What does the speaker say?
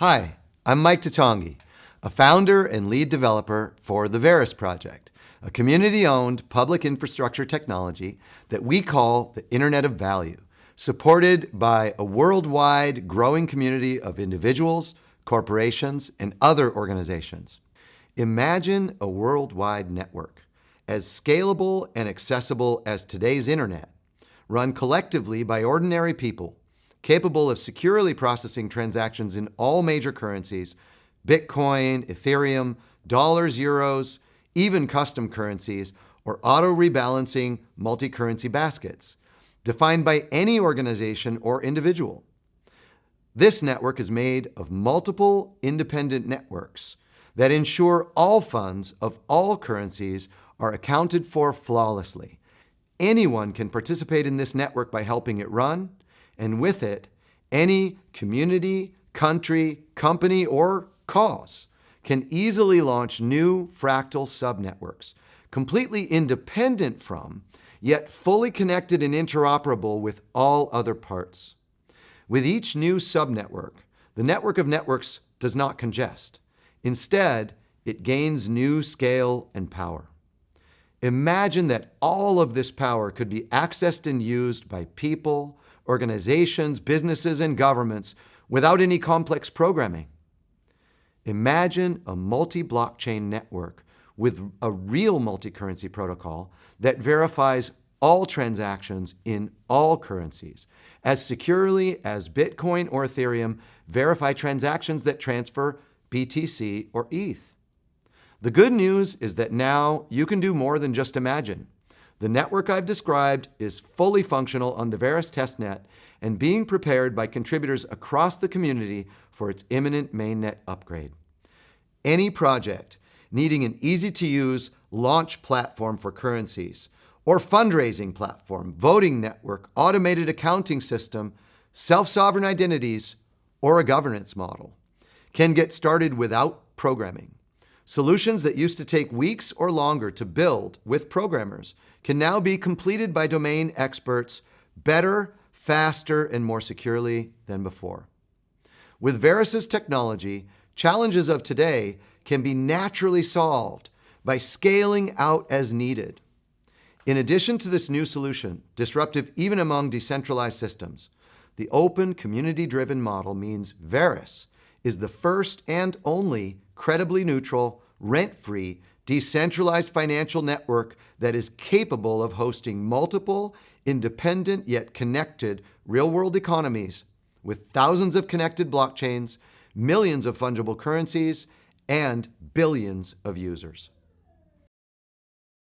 Hi, I'm Mike Toutonghi, a founder and lead developer for the Verus Project, a community-owned public infrastructure technology that we call the Internet of Value, supported by a worldwide growing community of individuals, corporations, and other organizations. Imagine a worldwide network, as scalable and accessible as today's internet, run collectively by ordinary people capable of securely processing transactions in all major currencies, Bitcoin, Ethereum, dollars, euros, even custom currencies, or auto-rebalancing multi-currency baskets, defined by any organization or individual. This network is made of multiple independent networks that ensure all funds of all currencies are accounted for flawlessly. Anyone can participate in this network by helping it run, and with it, any community, country, company, or cause can easily launch new fractal subnetworks, completely independent from, yet fully connected and interoperable with all other parts. With each new subnetwork, the network of networks does not congest. Instead, it gains new scale and power. Imagine that all of this power could be accessed and used by people, organizations, businesses, and governments without any complex programming. Imagine a multi-blockchain network with a real multi-currency protocol that verifies all transactions in all currencies as securely as Bitcoin or Ethereum verify transactions that transfer BTC or ETH. The good news is that now you can do more than just imagine. The network I've described is fully functional on the Verus testnet and being prepared by contributors across the community for its imminent mainnet upgrade. Any project needing an easy-to-use launch platform for currencies, or fundraising platform, voting network, automated accounting system, self-sovereign identities, or a governance model, can get started without programming. Solutions that used to take weeks or longer to build with programmers can now be completed by domain experts better, faster, and more securely than before. With Verus's technology, challenges of today can be naturally solved by scaling out as needed. In addition to this new solution, disruptive even among decentralized systems, the open, community-driven model means Verus is the first and only credibly neutral, rent-free, decentralized financial network that is capable of hosting multiple, independent yet connected real-world economies with thousands of connected blockchains, millions of fungible currencies, and billions of users.